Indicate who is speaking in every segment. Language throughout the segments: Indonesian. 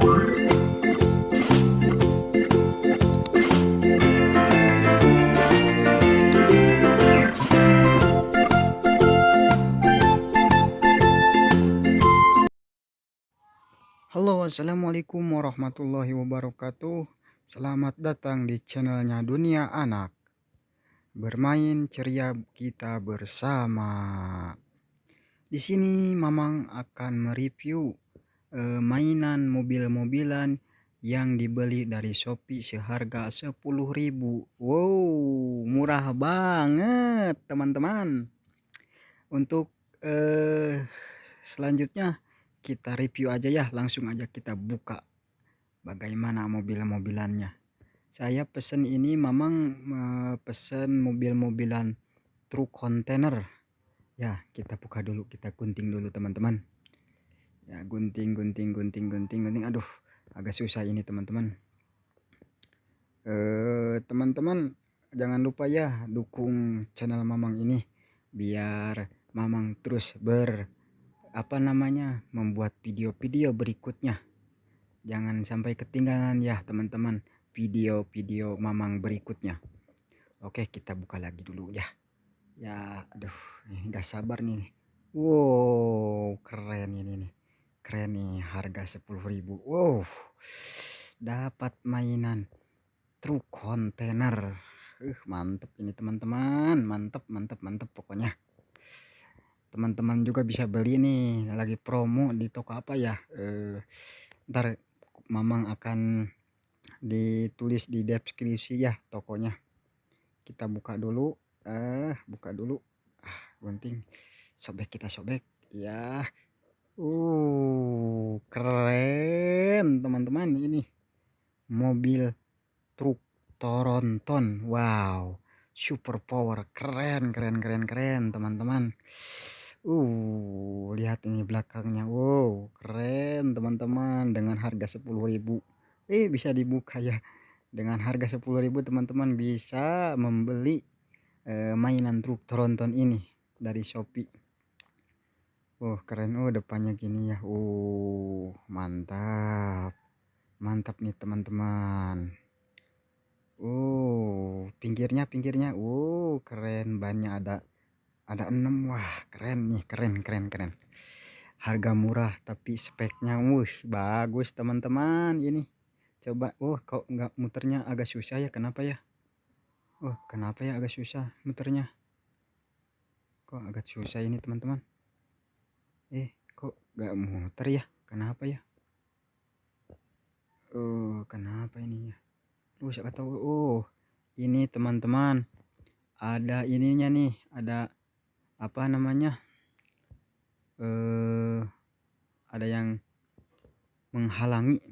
Speaker 1: Halo assalamualaikum warahmatullahi wabarakatuh. Selamat datang di channelnya Dunia Anak. Bermain ceria kita bersama. Di sini Mamang akan mereview eh, mainan mobil-mobilan yang dibeli dari Shopee seharga 10.000 Wow murah banget teman-teman. Untuk eh, selanjutnya kita review aja ya. Langsung aja kita buka bagaimana mobil-mobilannya. Saya pesen ini memang pesen mobil-mobilan truk kontainer. Ya kita buka dulu kita gunting dulu teman-teman ya gunting gunting gunting gunting gunting. Aduh agak susah ini teman-teman. Eh teman-teman jangan lupa ya dukung channel mamang ini biar mamang terus ber apa namanya membuat video-video berikutnya. Jangan sampai ketinggalan ya teman-teman video-video mamang berikutnya. Oke kita buka lagi dulu ya. Ya aduh nggak sabar nih. Wow keren ini nih keren nih harga 10.000 wow dapat mainan truk kontainer. Uh mantep ini teman-teman. Mantep mantep mantep pokoknya. Teman-teman juga bisa beli nih lagi promo di toko apa ya? Eh, ntar mamang akan ditulis di deskripsi ya tokonya. Kita buka dulu. Eh buka dulu. Ah gunting. Sobek kita sobek. Ya uh keren teman-teman ini mobil truk Toronton wow super power keren keren keren keren teman-teman Uh, lihat ini belakangnya. Wow, keren teman-teman dengan harga 10.000. Eh, bisa dibuka ya. Dengan harga 10.000 teman-teman bisa membeli eh, mainan truk tronton ini dari Shopee. Oh, keren. Oh, depannya gini ya. Oh, mantap. Mantap nih teman-teman. Oh, pinggirnya pinggirnya. Oh, keren banyak ada ada 6 wah keren nih keren keren keren harga murah tapi speknya wuh bagus teman-teman ini coba oh kok nggak muternya agak susah ya kenapa ya oh kenapa ya agak susah muternya kok agak susah ini teman-teman eh kok nggak muter ya? Kenapa ya? Oh kenapa ini ya? Oh saya tahu. Oh ini teman-teman. Ada ininya nih ada apa namanya? Eh ada yang menghalangi.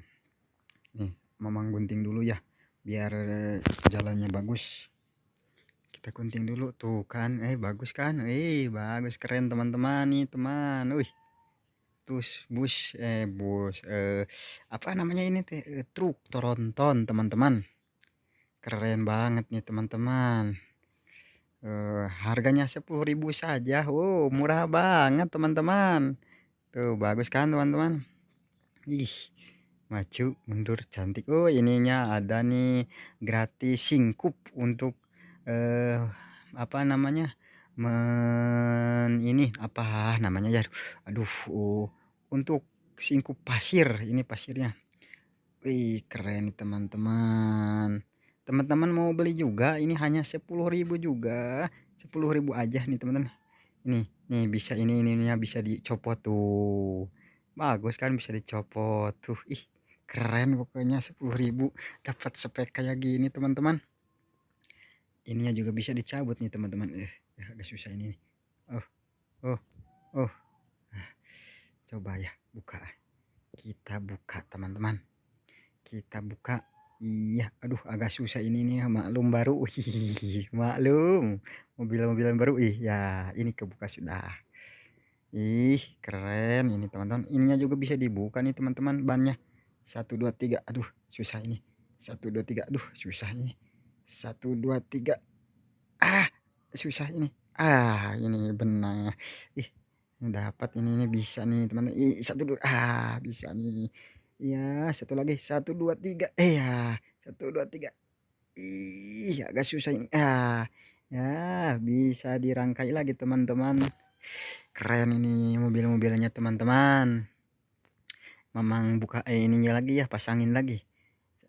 Speaker 1: Nih memang gunting dulu ya biar jalannya bagus kita gunting dulu. Tuh kan eh bagus kan? Eh bagus. Keren teman-teman. Nih teman. Wih. Terus bus. Eh bus. Eh apa namanya ini teh? Eh, truk toronton teman-teman. Keren banget nih teman-teman. Uh, harganya 10.000 saja. Wow, murah banget teman-teman. Tuh, bagus kan teman-teman? Ih, maju, mundur, cantik. Oh, ininya ada nih gratis singkup untuk uh, apa namanya? Men ini apa namanya ya? Aduh, uh, untuk singkup pasir. Ini pasirnya. Wih, keren nih teman-teman teman-teman mau beli juga ini hanya 10.000 juga 10.000 aja nih teman-teman ini nih bisa ini ininya bisa dicopot tuh bagus kan bisa dicopot tuh ih keren pokoknya 10.000 dapat spek kayak gini teman-teman ininya juga bisa dicabut nih teman-teman eh ya agak susah ini oh oh oh coba ya buka kita buka teman-teman kita buka Iya, aduh agak susah ini nih maklum baru. Wih, maklum. Mobil-mobilan baru. Ih, ya ini kebuka sudah. Ih, keren ini teman-teman. Ininya juga bisa dibuka nih teman-teman bannya. 1 2 3. Aduh, susah ini. 1 2 3. Aduh, susah ini. 1 2 3. Ah, susah ini. Ah, ini benar. Ih, dapat ini ini bisa nih teman-teman. Ih, 1 2. Ah, bisa nih. ya satu lagi satu dua tiga eh ya satu dua tiga ih agak susah ini ah ya bisa dirangkai lagi teman-teman keren ini mobil-mobilnya teman-teman memang buka eh ininya lagi ya pasangin lagi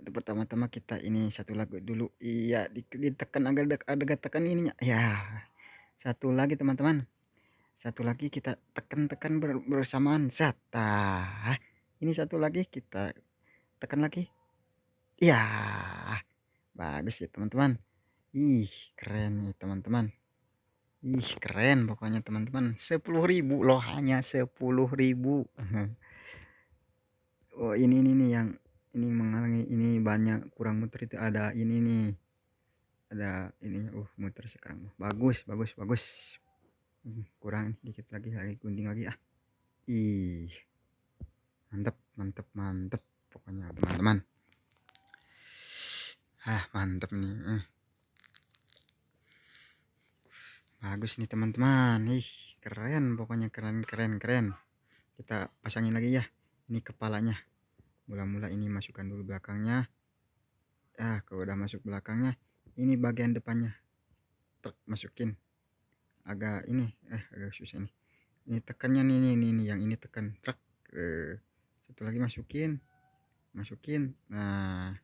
Speaker 1: pertama-tama kita ini satu lagu dulu. Iya ditekan agak agak tekan ininya. Ya satu lagi teman-teman. Satu lagi kita tekan-tekan bersamaan. Sata. Ini satu lagi kita tekan lagi. Ya bagus ya teman-teman. Ih keren nih teman-teman. Ih keren pokoknya teman-teman. 10.000 loh hanya 10.000 oh ini ini nih yang ini menghalangi ini banyak kurang muter itu ada ini nih. Ada ininya uh muter sekarang. Bagus bagus bagus. Hmm, kurang dikit lagi lagi gunting lagi ah. Ih. Mantep mantep mantep. Pokoknya teman-teman. Ah mantep nih eh. bagus nih teman-teman. Ih keren pokoknya keren keren keren. Kita pasangin lagi ya ini kepalanya mula-mula ini masukkan dulu belakangnya. Ah kalau udah masuk belakangnya ini bagian depannya. Tek, masukin. Agak ini eh agak susah nih ini tekannya nih ini, ini, yang ini tekan. Truk eh, satu lagi masukin. Masukin. Nah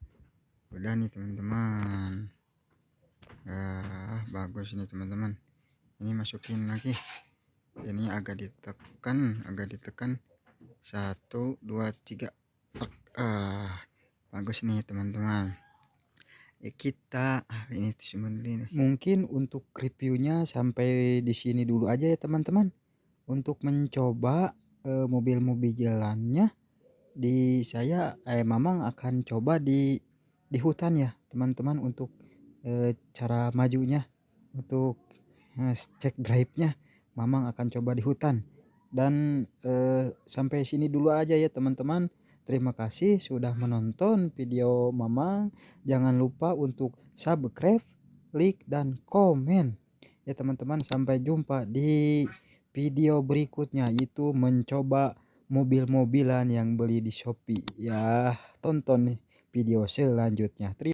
Speaker 1: udah nih teman-teman. Ah bagus ini teman-teman. Ini masukin lagi. Ini agak ditekan agak ditekan. Satu dua tiga ah bagus nih teman-teman. Ya kita ah, ini sebenarnya mungkin untuk reviewnya sampai di sini dulu aja ya teman-teman. Untuk mencoba eh, mobil-mobil jalannya di saya eh, Mamang akan coba di di hutan ya teman-teman untuk eh, cara majunya. Untuk eh, cek drive-nya Mamang akan coba di hutan. Dan eh, sampai sini dulu aja ya teman-teman Terima kasih sudah menonton video Mama. Jangan lupa untuk subscribe, like, dan komen. Ya teman-teman sampai jumpa di video berikutnya itu mencoba mobil-mobilan yang beli di Shopee. Ya tonton video selanjutnya. Terima